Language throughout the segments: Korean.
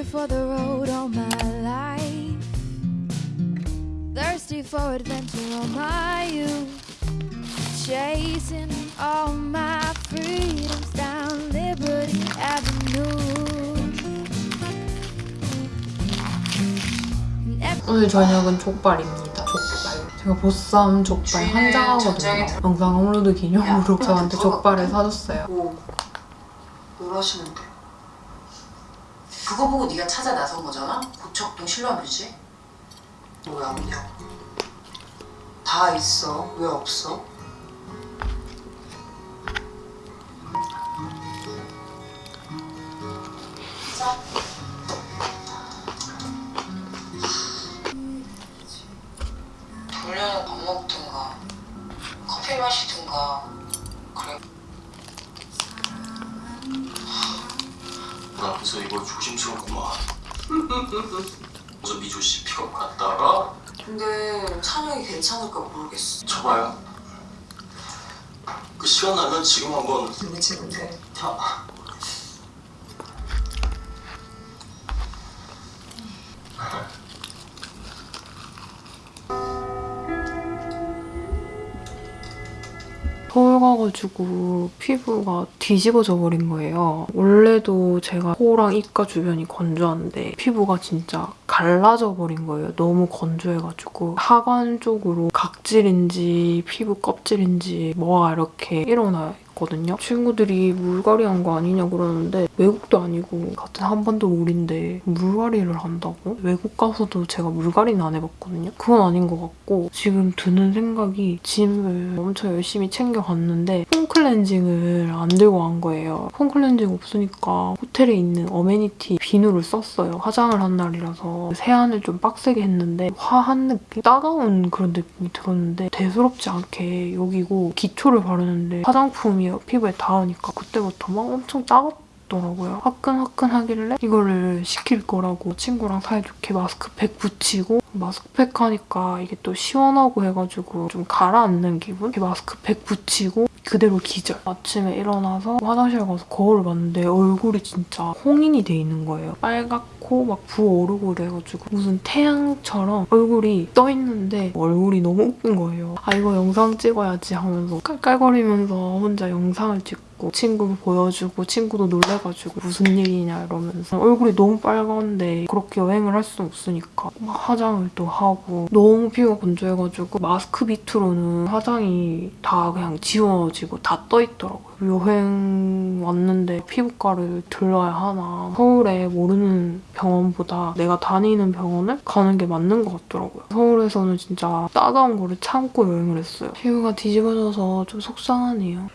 hungry for the road all my life. Thirsty for adventure all my youth. Chasing all my freedoms down Liberty Avenue. 오늘 저녁은 족발입니다. 족발. 제가 보쌈 족발 한장하거든요. 영상 업로드 기념으로 저한테 족발을 사줬어요. 뭐, 뭘 하시는데? 그거 보고 네가 찾아 나선 거잖아? 고척동 신라뮤지? 왜 없냐고 다 있어 왜 없어? 자. 돌려는 밥 먹든가 커피 마시든가 나 그래서 이거 조심스럽구만. 그래서 미조 씨 픽업 갔다가 근데 찬영이 괜찮을까 모르겠어 쳐봐요. 그 시간 나면 지금 한번 그치 근데 타. 서울 가가지고 피부가 뒤집어져 버린 거예요. 원래도 제가 코랑 입가 주변이 건조한데 피부가 진짜 갈라져 버린 거예요. 너무 건조해가지고 하관 쪽으로 각질인지 피부 껍질인지 뭐가 이렇게 일어나 있거든요. 친구들이 물갈이 한 거 아니냐 그러는데 외국도 아니고 같은 한반도 물인데 물갈이를 한다고? 외국 가서도 제가 물갈이는 안 해봤거든요. 그건 아닌 것 같고 지금 드는 생각이 짐을 엄청 열심히 챙겨갔는데 폼 클렌징을 안 들고 간 거예요. 폼 클렌징 없으니까 호텔에 있는 어메니티 비누를 썼어요. 화장을 한 날이라서 세안을 좀 빡세게 했는데 화한 느낌? 따가운 그런 느낌이 들었는데 대수롭지 않게 여기고 기초를 바르는데 화장품이 피부에 닿으니까 그때부터 막 엄청 따갑 더라고요. 화끈화끈하길래 이거를 시킬 거라고 친구랑 사이좋게 마스크팩 붙이고 마스크팩 하니까 이게 또 시원하고 해가지고 좀 가라앉는 기분? 이렇게 마스크팩 붙이고 그대로 기절. 아침에 일어나서 화장실 가서 거울을 봤는데 얼굴이 진짜 홍인이 돼 있는 거예요. 빨갛고 막 부어오르고 그래가지고 무슨 태양처럼 얼굴이 떠 있는데 얼굴이 너무 웃긴 거예요. 아 이거 영상 찍어야지 하면서 깔깔거리면서 혼자 영상을 찍고 친구 보여주고 친구도 놀래가지고 무슨 일이냐 이러면서 얼굴이 너무 빨간데 그렇게 여행을 할수 없으니까 막 화장을 또 하고 너무 피부가 건조해가지고 마스크 밑으로는 화장이 다 그냥 지워지고 다 떠있더라고요. 여행 왔는데 피부과를 들러야 하나 서울에 모르는 병원보다 내가 다니는 병원을 가는 게 맞는 것 같더라고요. 서울에서는 진짜 따가운 거를 참고 여행을 했어요. 피부가 뒤집어져서 좀 속상하네요.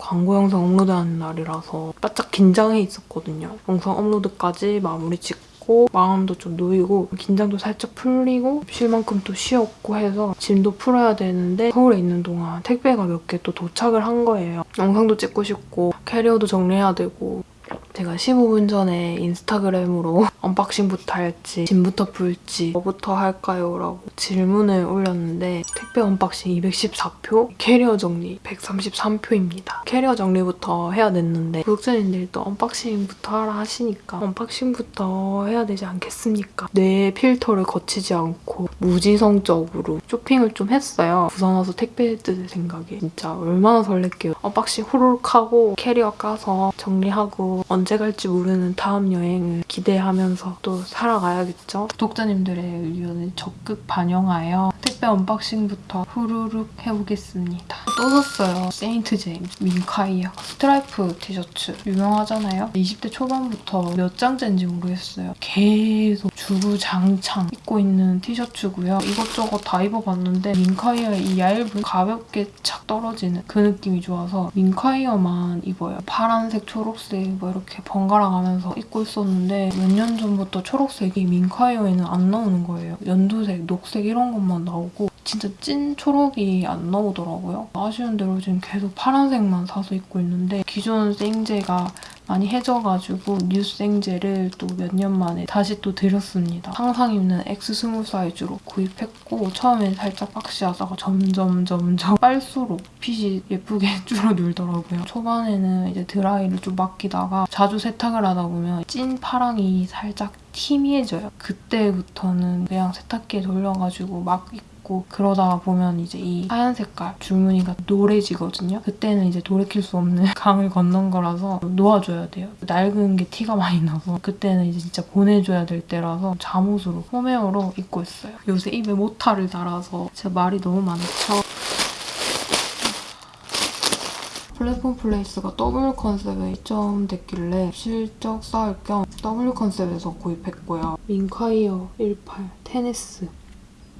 광고 영상 업로드하는 날이라서 바짝 긴장해 있었거든요. 영상 업로드까지 마무리 짓고 마음도 좀 놓이고 긴장도 살짝 풀리고 쉴 만큼 또 쉬었고 해서 짐도 풀어야 되는데 서울에 있는 동안 택배가 몇 개 또 도착을 한 거예요. 영상도 찍고 싶고 캐리어도 정리해야 되고 제가 15분 전에 인스타그램으로 언박싱부터 할지 짐부터 풀지 뭐부터 할까요? 라고 질문을 올렸는데 택배 언박싱 214표, 캐리어 정리 133표입니다. 캐리어 정리부터 해야 됐는데 구독자님들이 또 언박싱부터 하라 하시니까 언박싱부터 해야 되지 않겠습니까? 뇌 필터를 거치지 않고 무지성적으로 쇼핑을 좀 했어요. 부산 와서 택배 뜯을 생각에 진짜 얼마나 설렜게요. unboxing 후루룩 하고 캐리어 까서 정리하고 언제 갈지 모르는 다음 여행을 기대하면서 또 살아가야겠죠. 구독자님들의 의견을 적극 반영하여 택배 unboxing부터 후루룩 해보겠습니다. 또 샀어요. 세인트 제임스 민콰이어 스트라이프 티셔츠 유명하잖아요. 20대 초반부터 몇 장째인지 모르겠어요. 계속 주구장창 입고 있는 티셔츠고요. 이것저것 다 입어봤는데 민콰이어의 이 얇은 가볍게 착 떨어지는 그 느낌이 좋아서 민콰이어만 입어요. 파란색, 초록색 뭐 이렇게 번갈아 가면서 입고 있었는데 몇 년 전부터 초록색이 민카이어에는 안 나오는 거예요. 연두색, 녹색 이런 것만 나오고 진짜 찐 초록이 안 나오더라고요. 아쉬운 대로 지금 계속 파란색만 사서 입고 있는데 기존 생제가 많이 해져가지고 뉴생제를 또 몇 년 만에 다시 또 들였습니다. 항상 입는 X20 사이즈로 구입했고 처음엔 살짝 박시하다가 점점 점점 빨수록 핏이 예쁘게 줄어들더라고요. 초반에는 이제 드라이를 좀 맡기다가 자주 세탁을 하다 보면 찐 파랑이 살짝 희미해져요. 그때부터는 그냥 세탁기에 돌려가지고 막 입고 그러다 보면 이제 이 하얀 색깔 줄무늬가 노래지거든요. 그때는 이제 돌이킬 수 없는 강을 건넌 거라서 놓아줘야 돼요. 낡은 게 티가 많이 나서 그때는 이제 진짜 보내줘야 될 때라서 잠옷으로 홈웨어로 입고 있어요. 요새 입에 모타를 달아서 제가 말이 너무 많죠. 플랫폼 플레이스가 W 컨셉에 입점됐길래 실적 쌓을 겸 W 컨셉에서 구입했고요. 민콰이어 18 테네스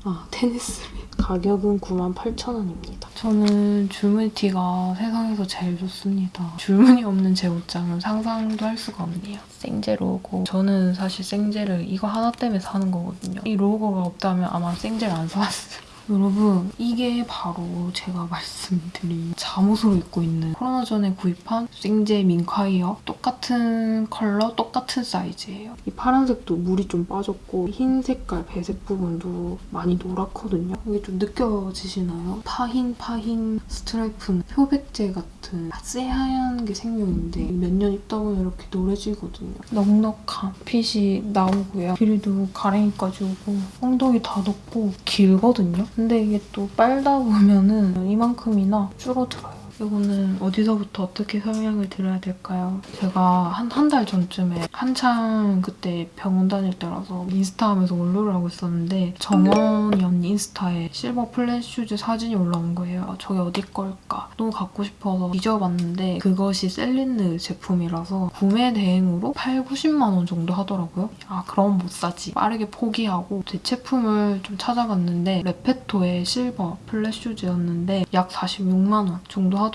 아 테네스 가격은 98,000원입니다. 저는 줄무늬티가 세상에서 제일 좋습니다. 줄무늬 없는 제 옷장은 상상도 할 수가 없네요. 생제 로고. 저는 사실 생제를 이거 하나 때문에 사는 거거든요. 이 로고가 없다면 아마 생제를 안 사왔어요. 여러분 이게 바로 제가 말씀드린 잠옷으로 입고 있는 코로나 전에 구입한 생제 민콰이어 똑같은 컬러 똑같은 사이즈예요. 이 파란색도 물이 좀 빠졌고 흰 색깔 배색 부분도 많이 노랗거든요. 이게 좀 느껴지시나요? 파흰 파흰 스트라이프는 표백제 같은 새하얀 게 생명인데 몇 년 입다 보면 이렇게 노래지거든요. 넉넉한 핏이 나오고요. 길이도 가랭이까지 오고 엉덩이 다 덮고 길거든요. 근데 이게 또 빨다 보면은 이만큼이나 줄어들어요. 이거는 어디서부터 어떻게 설명을 드려야 될까요? 제가 한 한 달 전쯤에 한창 그때 병원 다닐 때라서 인스타 하면서 원로를 하고 있었는데 정원이 언니 인스타에 실버 flat shoes 사진이 올라온 거예요. 저게 어디 걸까? 너무 갖고 싶어서 뒤져봤는데 그것이 셀린느 제품이라서 구매 대행으로 8, 90만 원 정도 하더라고요. 아 그럼 못 사지. 빠르게 포기하고 대체품을 좀 찾아봤는데 레페토의 실버 flat shoes였는데 약 46만 원 정도 하더라고요.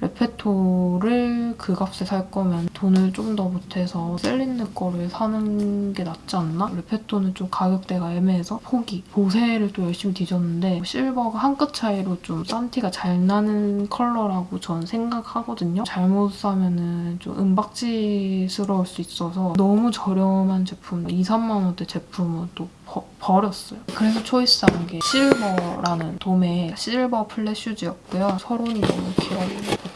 레페토를 그 값에 살 거면 돈을 좀 더 보태서 셀린느 거를 사는 게 낫지 않나? 레페토는 좀 가격대가 애매해서 포기. 보세를 또 열심히 뒤졌는데 실버가 한 끗 차이로 좀 싼 티가 잘 나는 컬러라고 전 생각하거든요. 잘못 사면은 좀 은박지스러울 수 있어서 너무 저렴한 제품, 2, 3만 원대 제품은 또 버, 버렸어요. 그래서 choice한 게 실버라는 도메 실버 flat shoes였고요. 서론이 너무 길어요.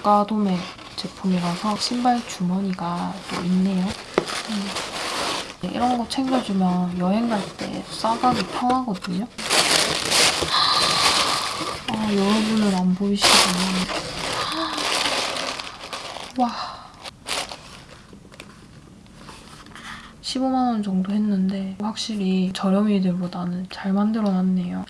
고가 도메 제품이라서 신발 주머니가 또 있네요. 음. 네, 이런 거 챙겨주면 여행 갈 때 싸가기 편하거든요. 아, 여러분은 안 보이시구나. 와. 15만 원 정도 했는데 확실히 저렴이들보다는 잘 만들어놨네요.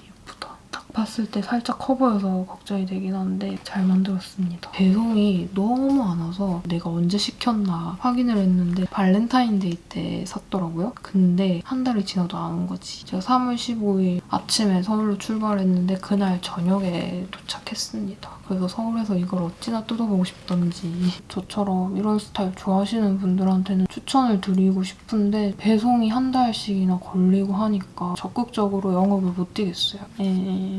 봤을 때 살짝 커 보여서 걱정이 되긴 하는데 잘 만들었습니다. 배송이 너무 안 와서 내가 언제 시켰나 확인을 했는데 발렌타인데이 때 샀더라고요. 근데 한 달이 지나도 안 온 거지. 제가 3월 15일 아침에 서울로 출발했는데 그날 저녁에 도착했습니다. 그래서 서울에서 이걸 어찌나 뜯어보고 싶던지 저처럼 이런 스타일 좋아하시는 분들한테는 추천을 드리고 싶은데 배송이 한 달씩이나 걸리고 하니까 적극적으로 영업을 못 뛰겠어요.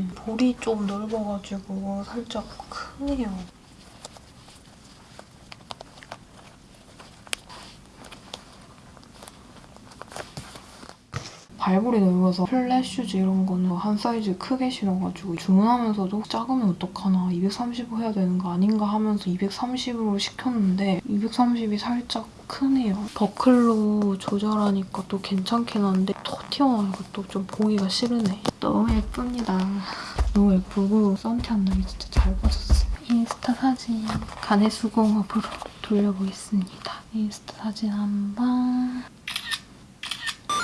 예, 볼이 좀 넓어가지고 살짝 크네요. 발볼이 넓어서 flat shoes 이런 거는 한 사이즈 크게 신어가지고 주문하면서도 작으면 어떡하나 235 해야 되는 거 아닌가 하면서 230으로 시켰는데 230이 살짝 크네요. 버클로 조절하니까 또 괜찮긴 한데 더 튀어나오니까 또좀 보기가 싫으네. 너무 예쁩니다. 너무 예쁘고 싼티 안 나게 진짜 잘 빠졌어요. 인스타 사진 가내 수공업으로 돌려보겠습니다. 인스타 사진 한 번.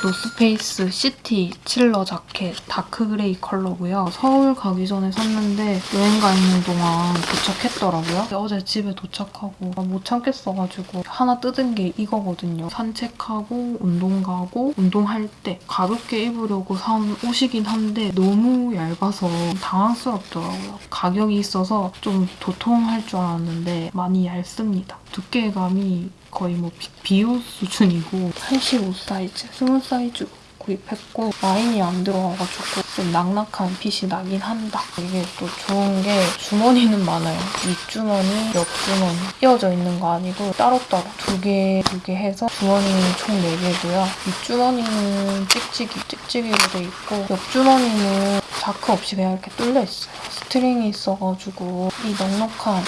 노스페이스 시티 칠러 자켓 dark grey 컬러고요. 서울 가기 전에 샀는데 여행 가 있는 동안 도착했더라고요. 어제 집에 도착하고 못 참겠어가지고 하나 뜯은 게 이거거든요. 산책하고 운동 가고 운동할 때 가볍게 입으려고 산 옷이긴 한데 너무 얇아서 당황스럽더라고요. 가격이 있어서 좀 도톰할 줄 알았는데 많이 얇습니다. 두께감이 거의 뭐 비, 비옷 수준이고 85 사이즈, 20 사이즈 구입했고 라인이 안 들어와가지고 좀 낙낙한 핏이 나긴 한다. 이게 또 좋은 게 주머니는 많아요. 윗주머니, 옆주머니 끼워져 있는 거 아니고 따로따로 두 개, 두 개 해서 주머니는 총 4개고요. 윗주머니는 찍찍이, 찍찍이로 돼 있고 옆주머니는 자크 없이 그냥 이렇게 뚫려 있어요. string이 있어가지고 이 넉넉한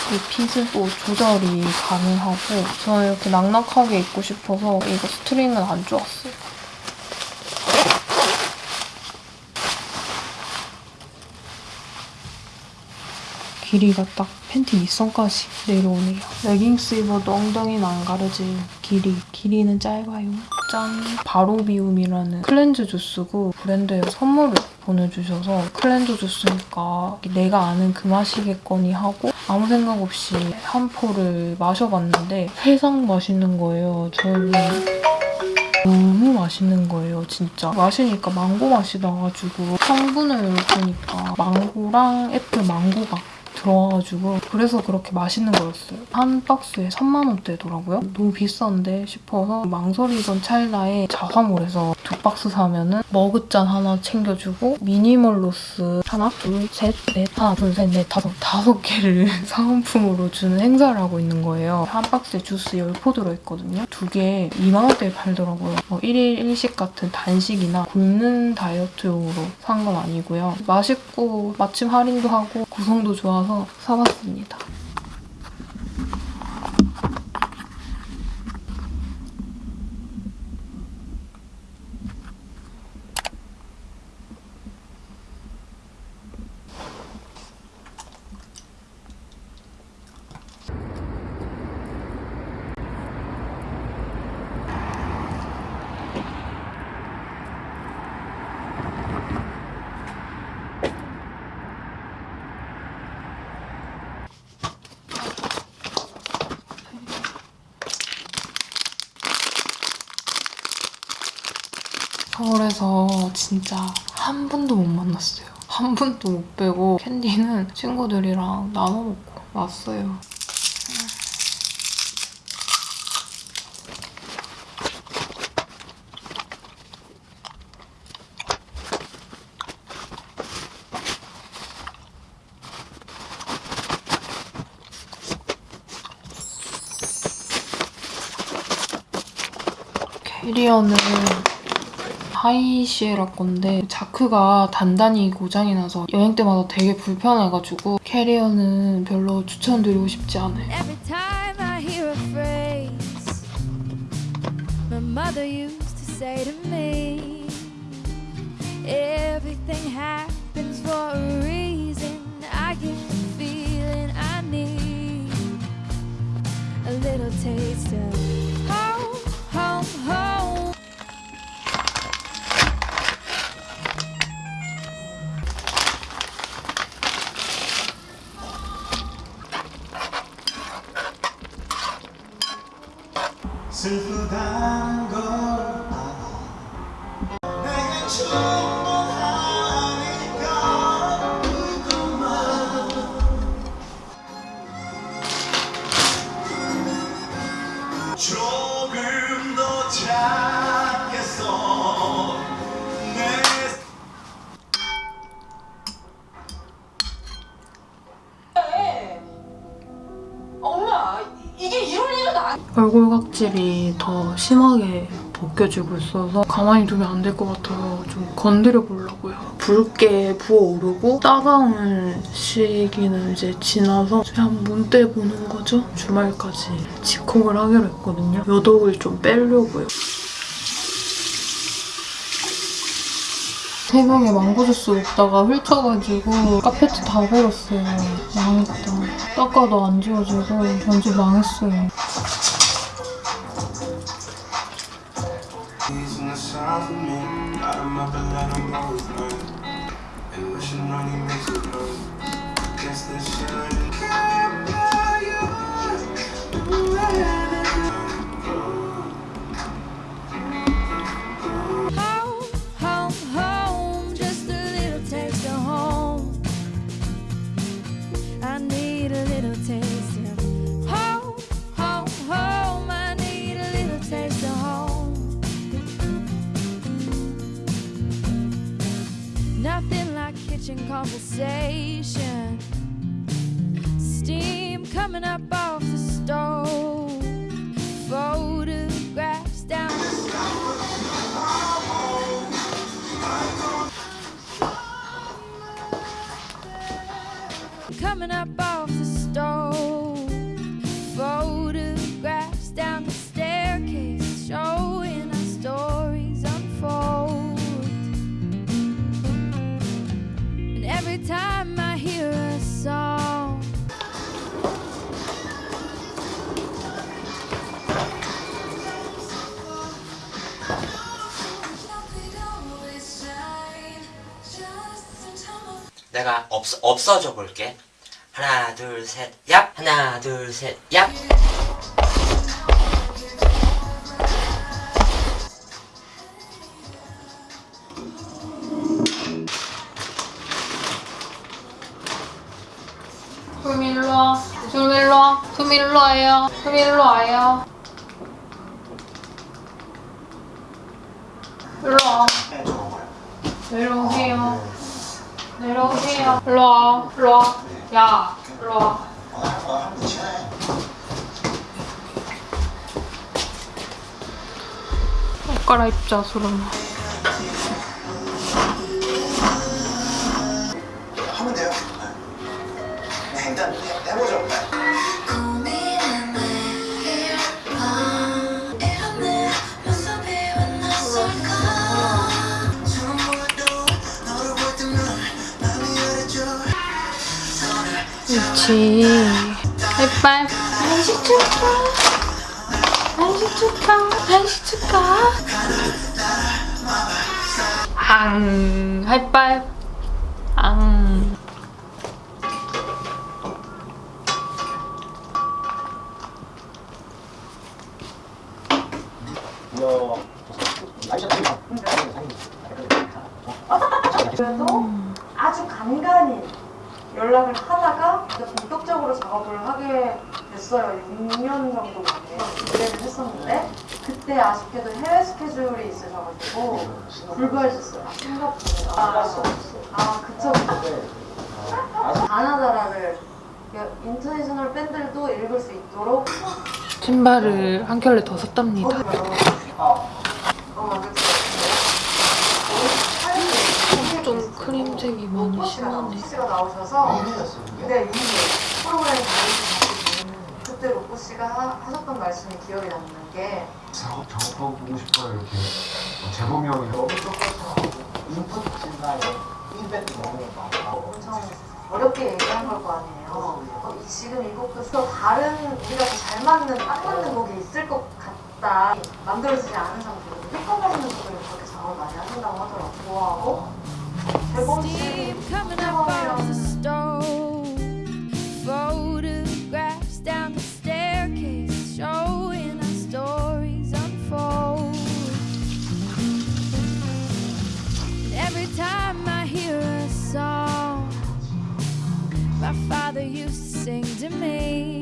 이또 조절이 가능하고 저는 이렇게 낙낙하게 입고 싶어서 이거 string은 안 조았어요. 길이가 딱 팬티 밑선까지 내려오네요. 레깅스 입어도 엉덩이는 안 가려질 길이. 길이는 짧아요. 짠! 바로비움이라는 cleanse 주스고 브랜드에서 선물을 보내주셔서 cleanse 주스니까 내가 아는 그 맛이겠거니 하고 아무 생각 없이 한 포를 마셔봤는데 세상 맛있는 거예요. 저는 너무 맛있는 거예요, 진짜. 마시니까 망고 맛이 나가지고 성분을 보니까 망고랑 애플 망고가 들어와가지고 그래서 그렇게 맛있는 거였어요. 한 박스에 3만 원대더라고요. 너무 비싼데 싶어서 망설이던 찰나에 자화몰에서 두 박스 사면은 머그잔 하나 챙겨주고 미니멀로스 하나, 둘, 셋, 넷, 하나, 둘, 셋, 넷, 다섯, 다섯 개를 사은품으로 주는 행사를 하고 있는 거예요. 한 박스에 주스 10포 들어있거든요. 두 개 2만 원대에 팔더라고요. 뭐 1일 1식 같은 단식이나 굶는 다이어트용으로 산 건 아니고요. 맛있고 마침 할인도 하고 구성도 좋아서 사봤습니다. 서울에서 진짜 한 분도 못 만났어요. 한 분도 못 빼고 캔디는 친구들이랑 나눠 먹고 왔어요. 캐리어는 하이시에라 건데 자크가 단단히 고장이 나서 여행 때마다 되게 불편해가지고 캐리어는 별로 추천드리고 싶지 않아요. Every time 각질이 더 심하게 벗겨지고 있어서 가만히 두면 안 될 것 같아서 좀 건드려 보려고요. 붉게 부어오르고 따가운 시기는 이제 지나서 이제 한번 떼보는 거죠. 주말까지 직콕을 하기로 했거든요. 여독을 좀 빼려고요. 새벽에 망고 주스 먹다가 훑어가지고 카페트 다 버렸어요. 망했다. 닦아도 안 지워지고 완전 망했어요. Station. Steam coming up off the stove. Photographs down coming up off 없, 없어져 볼게. 하나, 둘, 셋, 얍! 하나, 둘, 셋, 얍! 일로 일로 와. 수미 일로 와요. 일로 와요. 일로 와. 내려 오세요. 내려오세요. 일로 와. 일로 와. 야, 일로 와. 옷 갈아입자, 수름. 그렇지. 하이파이브. 한식 축하. 한식 축하. 한식 축하. 앙. 하이파이브. 앙. 그래도 아주 간간히 연락을 하다가 이제 본격적으로 작업을 하게 됐어요. 6년 정도 만에 기대를 했었는데 그때 아쉽게도 해외 스케줄이 있으셔가지고 불구하셨어요. 싱가포르. 아, 아 그쵸. 가나다라를 인터내셔널 밴들도 읽을 수 있도록 신발을 한 켤레 더 샀답니다. 어, 그쵸. 좀 크림색이 많이 심하네. 씨가 나오셔서 네, 이미 프로그램 그때 로꼬 씨가 하, 하셨던 말씀이 기억이 남는 게 작업 작업하고 보고 싶어요 이렇게 재범이 형이 너무 인풋 진단에 피드백도 너무 많아. 엄청 어렵게 얘기한 걸 거 아니에요. 어, 이- 지금 이 곡도 또 다른 우리가 더잘 맞는 딱 맞는 곡이 있을 것 같다. 만들어지지 않은 상태로 힙합하시는 분들이 그렇게 작업을 많이 하신다고 하더라고요. 좋아하고 coming up off the sing to me.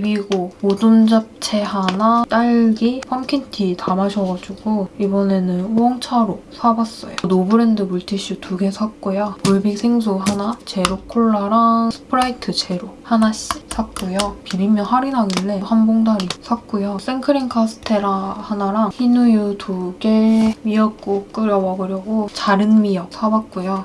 비비고 모둠 잡채 하나, 딸기, pumpkin tea 다 마셔가지고 이번에는 우엉차로 사봤어요. 노브랜드 물티슈 두 개 샀고요. 물빅 생수 하나, 제로 콜라랑 스프라이트 제로 하나씩 샀고요. 비빔면 할인하길래 한 봉다리 샀고요. 생크림 카스테라 하나랑 흰우유 두 개, 미역국 끓여 먹으려고 자른 미역 사봤고요.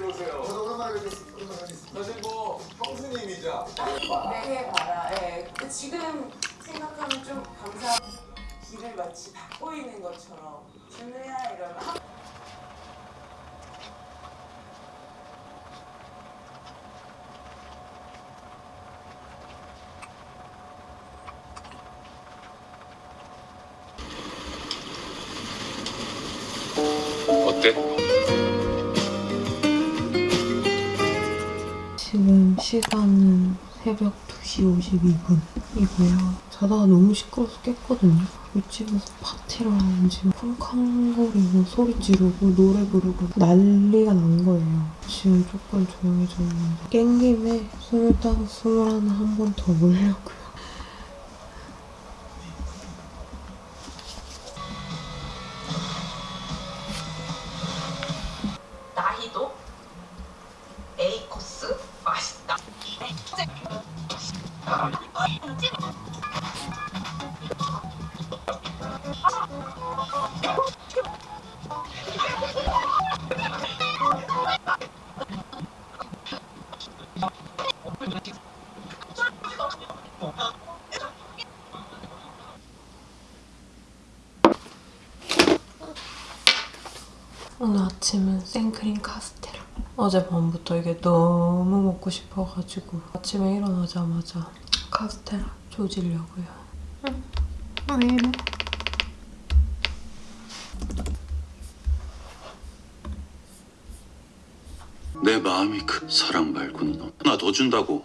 들어오세요. 저도 오랜만에 뵙겠습니다. 사실 뭐 형수님이자 네 해봐라. 예. 근데 지금 생각하면 좀 감사. 길을 마치 닫고 있는 것처럼 준우야 이러면 시간은 새벽 2시 52분이고요. 자다가 너무 시끄러워서 깼거든요. 윗집에서 파티를 하는지 쿵쾅거리고 소리 지르고 노래 부르고 난리가 난 거예요. 지금 조금 조용해졌는데 깬 김에 스물다섯, 스물하나 한번 더 보려고요. 먹고 싶어가지고 아침에 일어나자마자 카스테라 조지려고요. 응. 왜 이래? 내 마음이 그 사랑 말고는 하나 더 준다고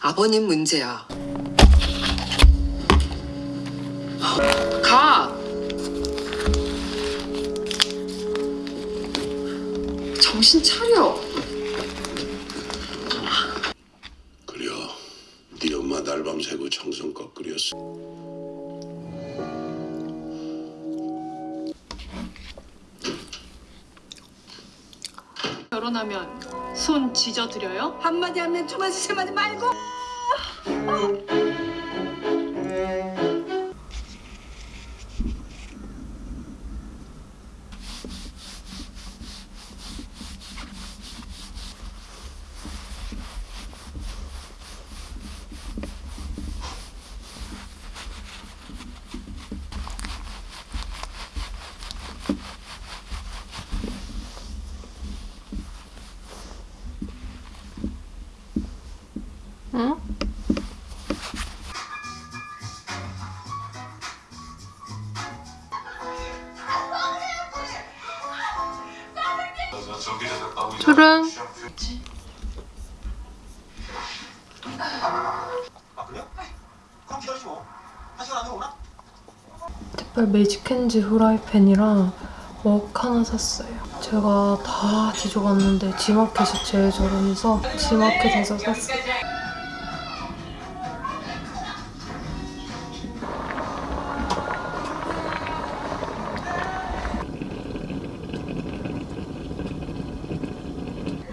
아버님 문제야. 가. 밤 새고 정성껏 끓였어 결혼하면 손 지져드려요? 한마디 하면 두 마디 세 마디 말고. 안에 오나? 매직핸즈 후라이팬이랑 웍 하나 샀어요. 제가 다 뒤져봤는데 지마켓이 제일 저렴해서 지마켓에서 샀어요.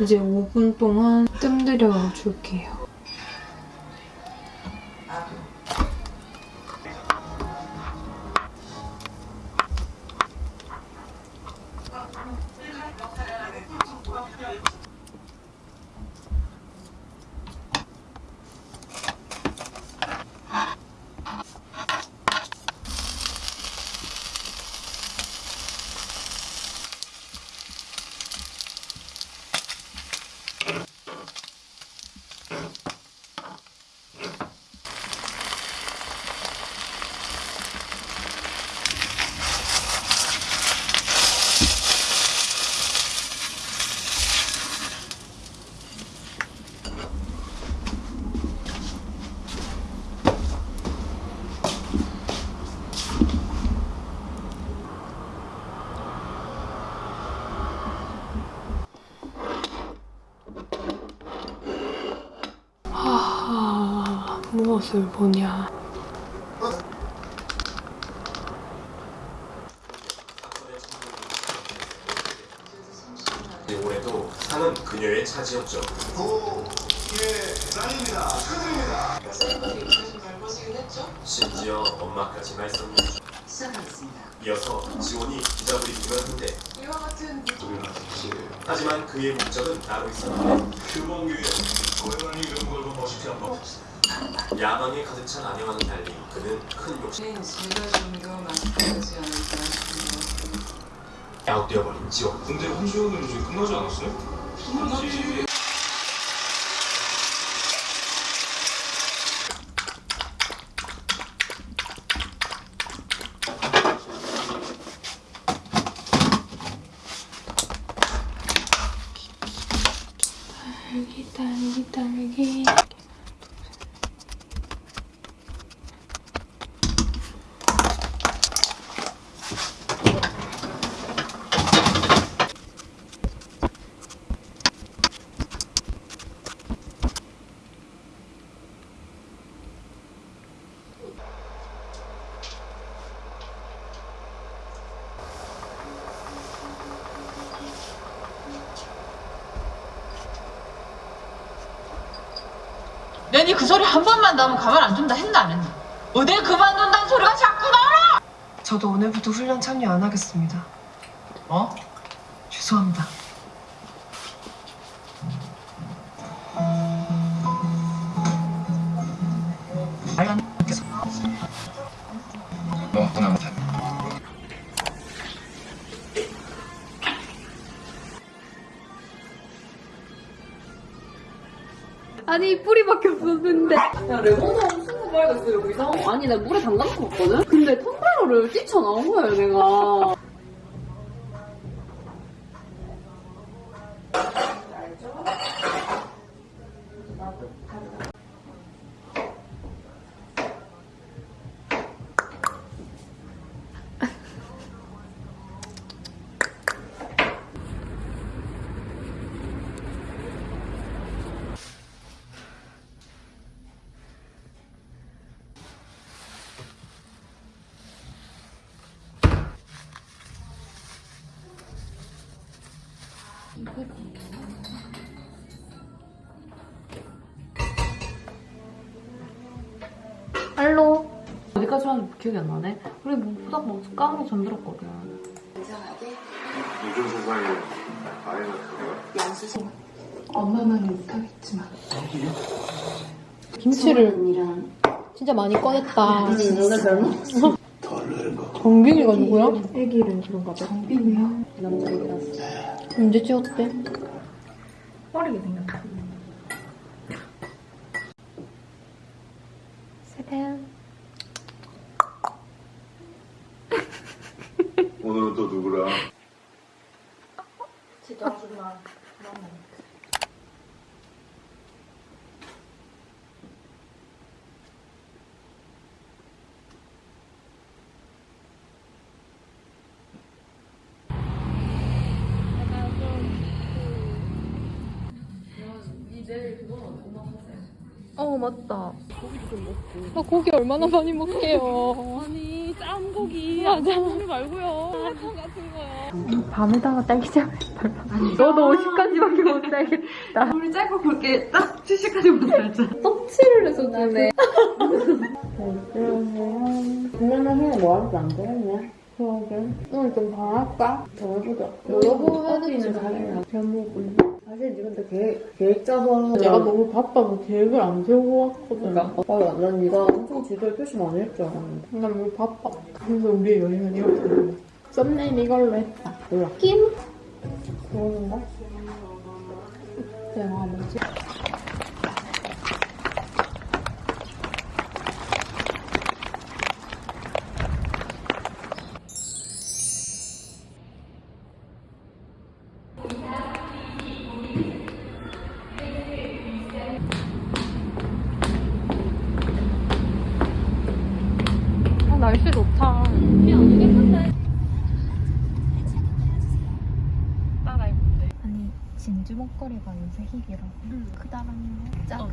이제 5분 동안 뜸들여 줄게요. 무엇을 보냐. 올해도 상은 그녀의 차지였죠. 랑입니다. 축하드립니다. 심지어 엄마까지 말씀. 시작하겠습니다. 이어서 지원이 기자 브리핑을 한대. 이와 같은 하지만 그의 목적은 따로 있었는데 휴먼교회 고양이 이런 걸고 멋있게 한번. 야망에 가득 찬 아내와는 달리 그는 큰 욕심. 제가 좀더 만족하지 않을까 싶네요. 야웃되어버린 지원. 근데 혼수연은 이제 끝나지 않았어요? 끝났지. 딸기, 딸기, 딸기. 내니 그 번만 나오면 가만 안 둔다 했나 안 했나? 어딜 그만둔다는 소리가 자꾸 나와! 저도 오늘부터 훈련 참여 안 하겠습니다. 어? 아니 뿌리밖에 없었는데. 야 레몬사 엄청 빨갛어 여기 이상 아니 나 물에 담가놓고 봤거든? 근데 텀블러를 뛰쳐나온 거야 내가 기억이 안 나네 우리 뭐 후닥 뭐 까먹고 잠들었거든 요즘 세상에 아이가 그거야? 엄마만은 못하겠지만. 김치를 진짜 많이 꺼냈다. 정빈이가 누구야? 애기를 그런가 봐 정빈이야? 남자애기라서 언제 찍었대? 빠르게 생겼다 세벤. 오늘은 또 누구랑? 진짜 아줌마 어 맞다. 나 고기 얼마나 많이 먹게요. 아니 짠 고기 맞아. 고기 말고요 핫한 같은 거요 밤에다가 딸기잼을 발라. 너도 50까지밖에 못 살겠다. 우리 짧고 굵게 딱 70까지 못 살자 떡칠을 해서 주네. 그러면 그냥 뭐 할지 안 되겠네 그러게. 오늘 좀 방할까? 더 해보자. 여보 어디는 자기가 잘 먹을래? 사실 니 근데 계획, 계획 짜서 내가 너무 바빠서 계획을 안 세우고 왔거든 아, 난 네가 엄청 지도에 표시 많이 알았는데 난 너무 바빠. 그래서 우리의 여행은 이렇게 됐네. 썸네일 이걸로 했다. 몰라 낌? 그러는가? 내가 뭐지?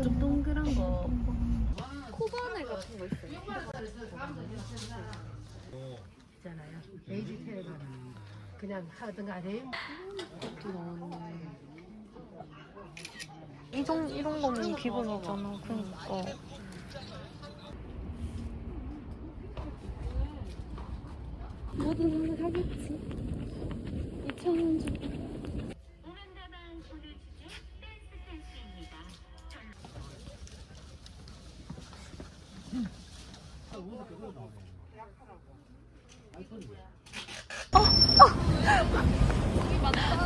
좀 동그란 거. 동그란 코바네 같은 거 있어요. 있잖아요. 베이지 테일러는 그냥 하던 간에 나왔네. 이런, 이런 거는 기본이잖아. 그러니까. 뭐든 오늘 하겠지 2,000원 주고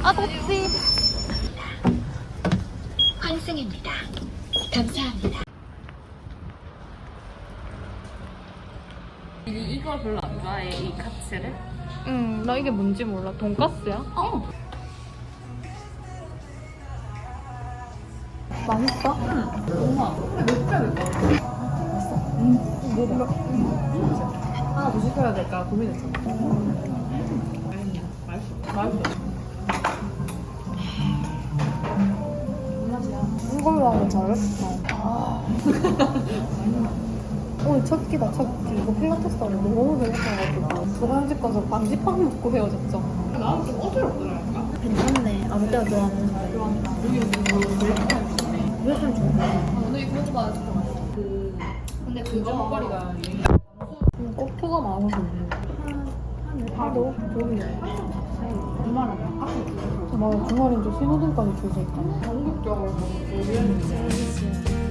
아, 덥지. 환승입니다 감사합니다 이거 별로 안 좋아해 이 카츠를? 응, 나 이게 뭔지 몰라. 돈까스야? 어 맛있어? 하나 더 시켜야 될까 고민했어 맛있어 맛있어 이걸로 하면 잘했어. 아. 오늘 첫 끼다, 첫 끼. 이거 필라테스 하면 너무 재밌어가지고. 저번집 가서 반지빵 먹고 헤어졌죠. 나는 좀 어지럽더라니까 괜찮네 아무 때나 좋아하는 사람 왜좀 좋네. 오늘 이거 먹어봐 진짜 맛있어 그 근데 그 먹거리가 음, 꽃표가 많아서. 하루? 좋네. 얼마나 맞아, 주말엔 또 신호등까지 줄서 있잖아. 전국적으로 Home,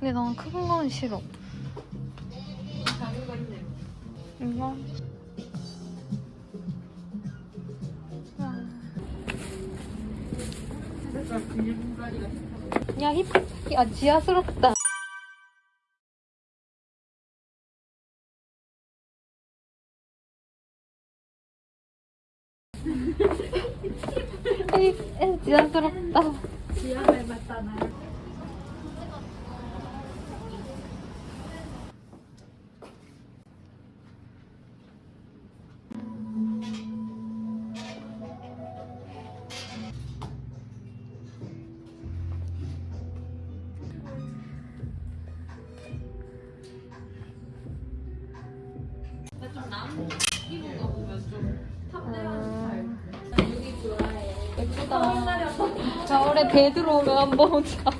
근데 난 큰 건 싫어. 이거? 야, 힙, 야, 지하스럽다. 개 들어오면 한번 자.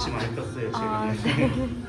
혹시 많이 떴어요, 아, 지금.